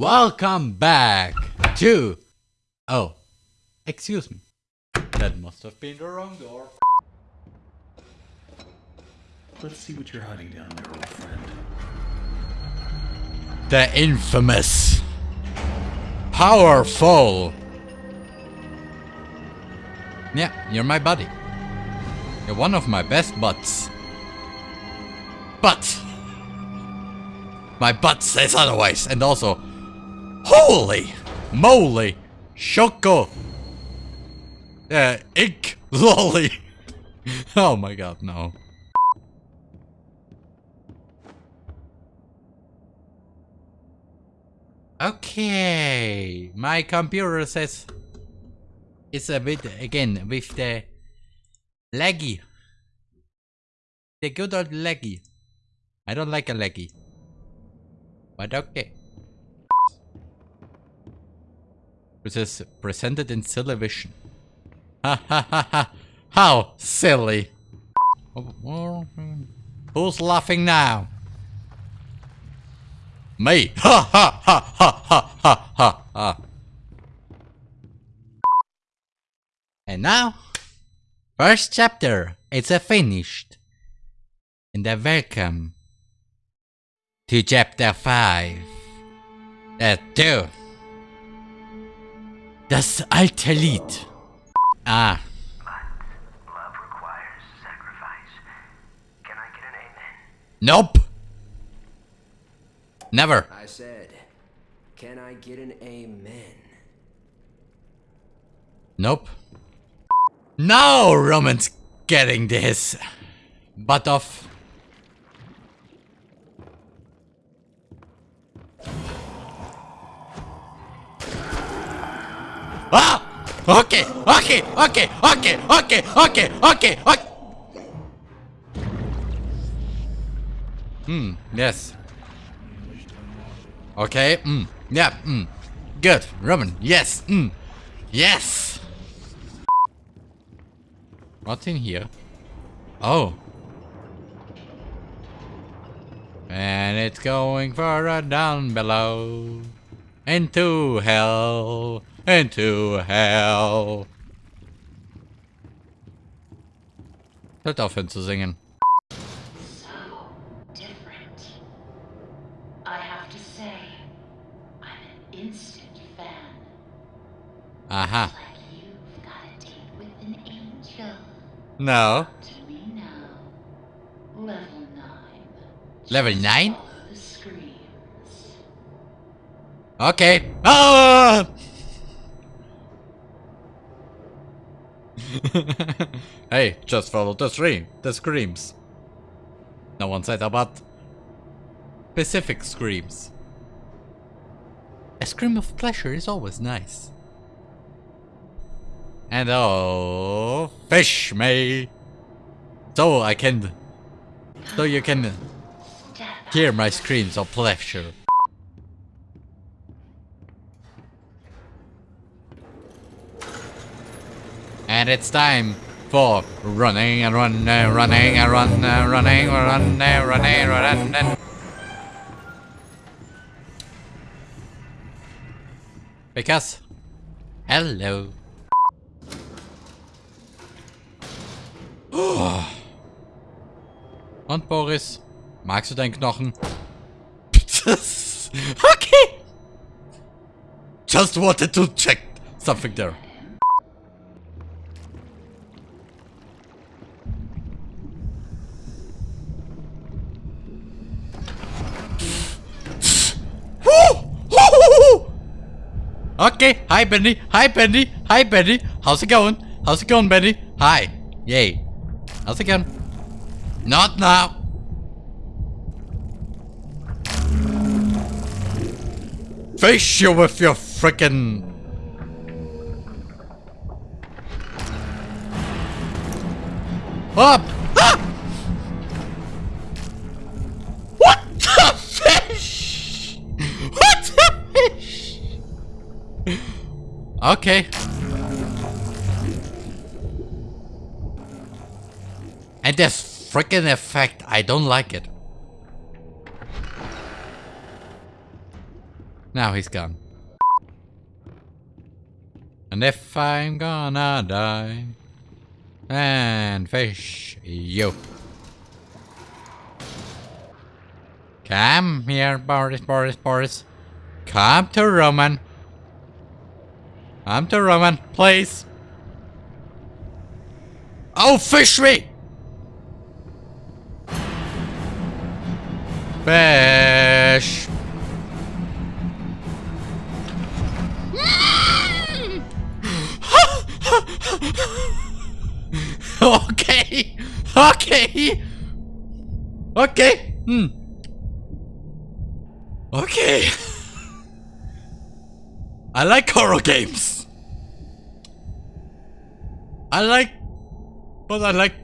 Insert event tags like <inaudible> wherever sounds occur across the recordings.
Welcome back to... Oh, excuse me. That must have been the wrong door. Let's see what you're hiding down there, old friend. The infamous... Powerful... Yeah, you're my buddy. You're one of my best butts. But... My butt says otherwise, and also... Holy moly! Shoko! Uh, ink lolly! <laughs> oh my god, no. Okay, my computer says it's a bit again with the laggy. The good old laggy. I don't like a laggy. But okay. Which is presented in television. Ha ha ha ha! How silly! Who's laughing now? Me! Ha ha ha ha ha ha ha! And now, first chapter, it's finished. And a welcome to chapter 5. Uh, 2. Das alte Lied. Ah. Love requires sacrifice. Can I get an amen? Nope. Never. I said, can I get an amen? Nope. Now Roman's getting this. Butt off. Ah! Okay, okay, okay, okay, okay, okay, okay, okay. Hmm, yes. Okay, mm, yeah, mm. Good, Roman, yes, mm, yes. What's in here? Oh. And it's going further down below. Into hell. Into hell. Hört aufhören zu singen. so different. I have to say, I'm an instant fan. Aha. Like you've got a date with an angel. No. To me now. Level 9. Level 9? Follow the screams. Okay. Ah! <laughs> hey, just follow the stream. The screams. No one said about specific screams. A scream of pleasure is always nice. And oh, fish me. So I can, so you can hear my screams of pleasure. And it's time for running and running, and running and running, and running, and running, and running, and running. Because, hello. <gasps> Und Boris, magst du deinen Knochen? <laughs> okay. Just wanted to check something there. Okay, hi Bendy, hi Bendy, hi Bendy. How's it going? How's it going, Bendy? Hi, yay. How's it going? Not now. Face you with your frickin' up. Okay. And this freaking effect, I don't like it. Now he's gone. And if I'm gonna die, and fish you. Come here, Boris, Boris, Boris. Come to Roman. Come the Roman, please. Oh, fish me! Fish. <laughs> okay. Okay. Okay. Hmm. Okay. <laughs> I like horror games. I like, but I like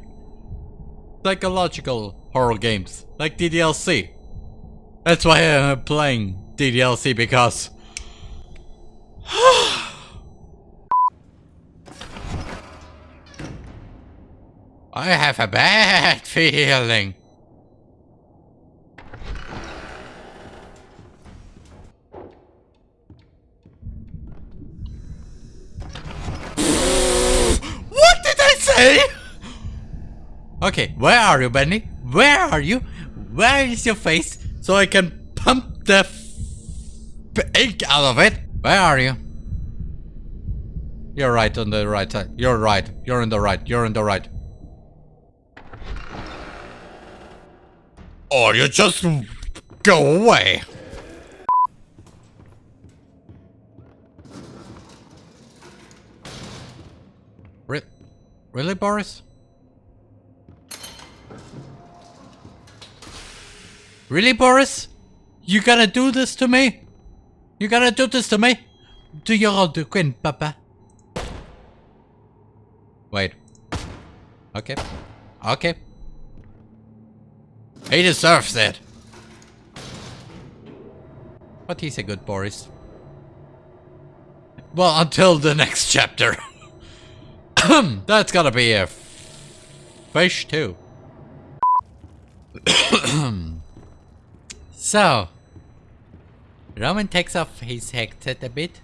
psychological horror games, like DDLC. That's why I'm playing DDLC because <sighs> I have a bad <laughs> feeling. Okay, where are you, Bendy? Where are you? Where is your face so I can pump the ink out of it? Where are you? You're right on the right side. You're right. You're in the right. You're in the right. Or you just go away. Re really, Boris? Really, Boris? You gonna do this to me? You gonna do this to me? Do your old queen, Papa. Wait. Okay. Okay. He deserves it. But he's a good Boris. Well, until the next chapter. <coughs> That's gotta be a fish too. <coughs> <coughs> so, Roman takes off his headset a bit,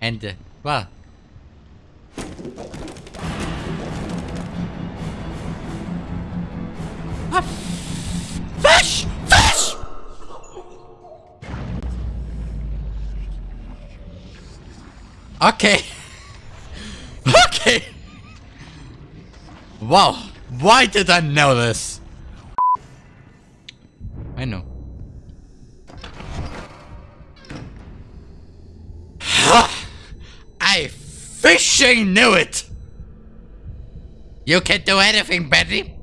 and uh, well, fish, fish. Okay. <laughs> Okay. Wow. Why did I know this? I know. Fishing knew it! You can't do anything, Betty.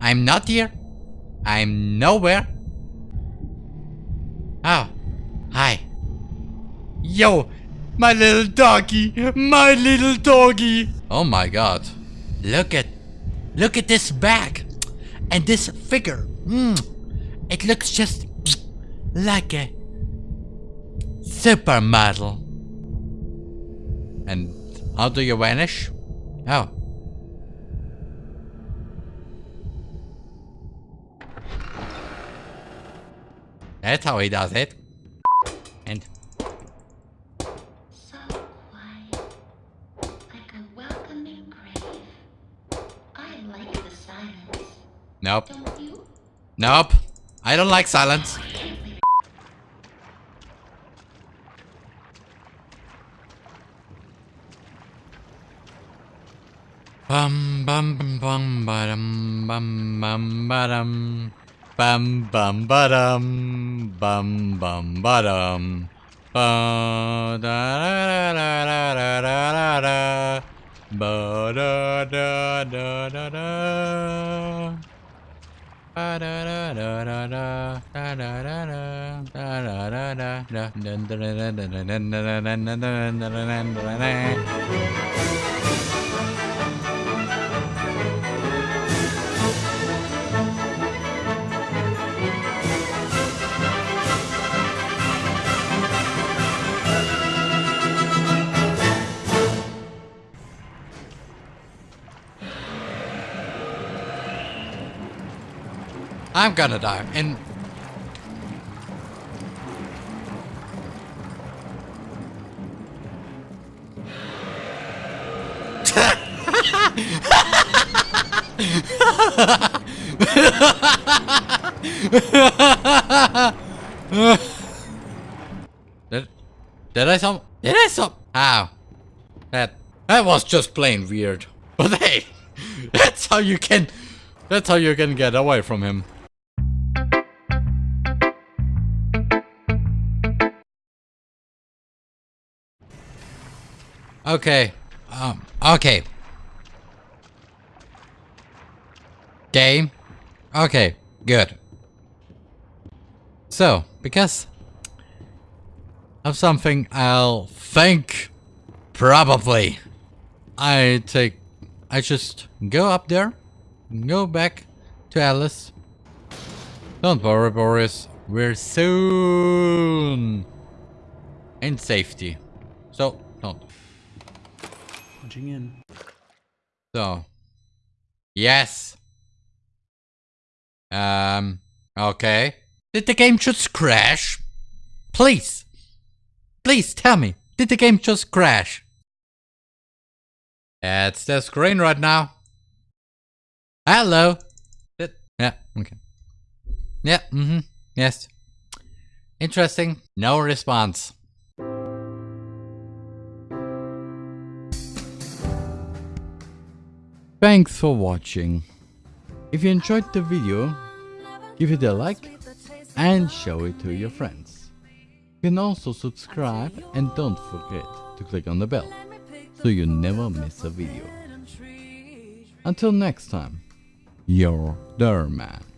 I'm not here. I'm nowhere. Oh. Hi. Yo, my little doggy. My little doggy. Oh my god. Look at look at this bag. And this figure. Mm. It looks just like a supermodel. And how do you vanish? Oh. That's how he does it. And So quiet. Like a welcoming grave. I like the silence. nope. Don't you? Nope. I don't like silence. Bum bum bum bum ba-dum bum bum ba-dum. Bum bum ba-dum bum bum ba-dum. Ba da da da da da da da da ba da da da da da Ba da da da da da da da da da da da da da da dun dun dun dun dun dun dun dun dun dun I'm gonna die. And did, did I some did I some that that was just plain weird. <laughs> But hey <laughs> that's how you can that's how you can get away from him. Okay. Um. Okay. Game. Okay. Good. So, because of something I'll think probably I take I just go up there go back to Alice don't worry Boris we're soon in safety so don't Punching in. so yes um okay did the game just crash please Please tell me, did the game just crash? That's the screen right now. Hello. Yeah, okay. Yeah, mm-hmm, yes. Interesting. No response. Thanks for watching. If you enjoyed the video, give it a like and show it to your friends. You can also subscribe and don't forget to click on the bell so you never miss a video. Until next time, your Derman.